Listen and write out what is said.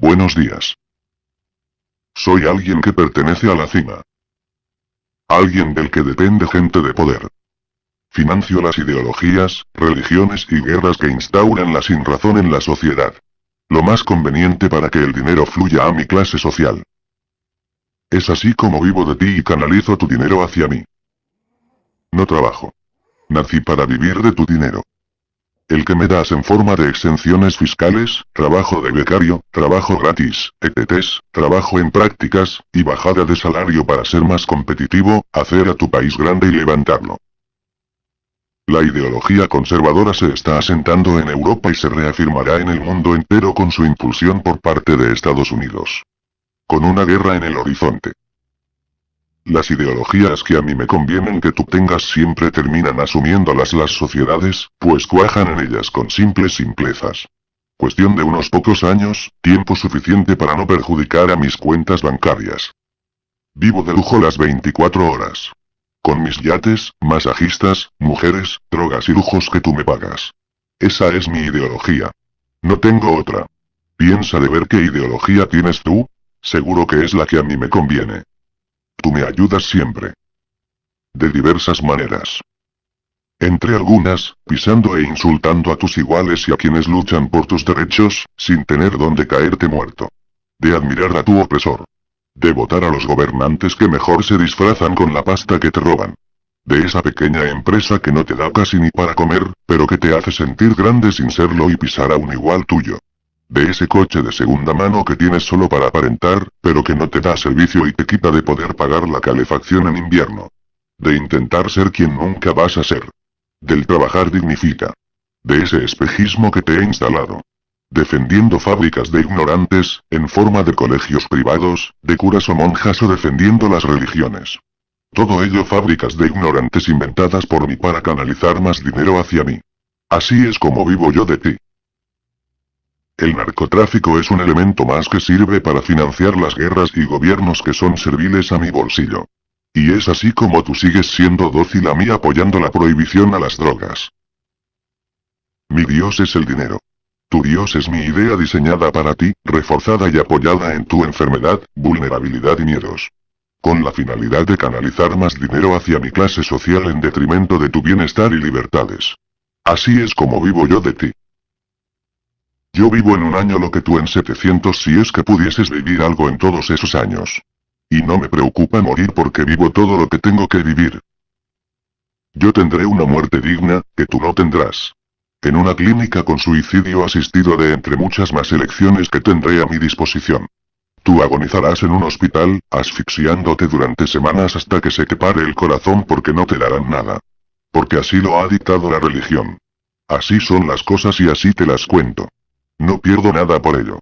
Buenos días. Soy alguien que pertenece a la cima. Alguien del que depende gente de poder. Financio las ideologías, religiones y guerras que instauran la sinrazón en la sociedad. Lo más conveniente para que el dinero fluya a mi clase social. Es así como vivo de ti y canalizo tu dinero hacia mí. No trabajo. Nací para vivir de tu dinero. El que me das en forma de exenciones fiscales, trabajo de becario, trabajo gratis, ETTs, trabajo en prácticas, y bajada de salario para ser más competitivo, hacer a tu país grande y levantarlo. La ideología conservadora se está asentando en Europa y se reafirmará en el mundo entero con su impulsión por parte de Estados Unidos. Con una guerra en el horizonte. Las ideologías que a mí me convienen que tú tengas siempre terminan asumiéndolas las sociedades, pues cuajan en ellas con simples simplezas. Cuestión de unos pocos años, tiempo suficiente para no perjudicar a mis cuentas bancarias. Vivo de lujo las 24 horas. Con mis yates, masajistas, mujeres, drogas y lujos que tú me pagas. Esa es mi ideología. No tengo otra. Piensa de ver qué ideología tienes tú, seguro que es la que a mí me conviene. Me ayudas siempre. De diversas maneras. Entre algunas, pisando e insultando a tus iguales y a quienes luchan por tus derechos, sin tener donde caerte muerto. De admirar a tu opresor. De votar a los gobernantes que mejor se disfrazan con la pasta que te roban. De esa pequeña empresa que no te da casi ni para comer, pero que te hace sentir grande sin serlo y pisar a un igual tuyo. De ese coche de segunda mano que tienes solo para aparentar, pero que no te da servicio y te quita de poder pagar la calefacción en invierno. De intentar ser quien nunca vas a ser. Del trabajar dignifica. De ese espejismo que te he instalado defendiendo fábricas de ignorantes, en forma de colegios privados, de curas o monjas o defendiendo las religiones. Todo ello fábricas de ignorantes inventadas por mí para canalizar más dinero hacia mí. Así es como vivo yo de ti. El narcotráfico es un elemento más que sirve para financiar las guerras y gobiernos que son serviles a mi bolsillo. Y es así como tú sigues siendo dócil a mí apoyando la prohibición a las drogas. Mi Dios es el dinero. Tu Dios es mi idea diseñada para ti, reforzada y apoyada en tu enfermedad, vulnerabilidad y miedos. Con la finalidad de canalizar más dinero hacia mi clase social en detrimento de tu bienestar y libertades. Así es como vivo yo de ti. Yo vivo en un año lo que tú en 700 si es que pudieses vivir algo en todos esos años. Y no me preocupa morir porque vivo todo lo que tengo que vivir. Yo tendré una muerte digna, que tú no tendrás en una clínica con suicidio asistido de entre muchas más elecciones que tendré a mi disposición. Tú agonizarás en un hospital, asfixiándote durante semanas hasta que se te el corazón porque no te darán nada. Porque así lo ha dictado la religión. Así son las cosas y así te las cuento. No pierdo nada por ello.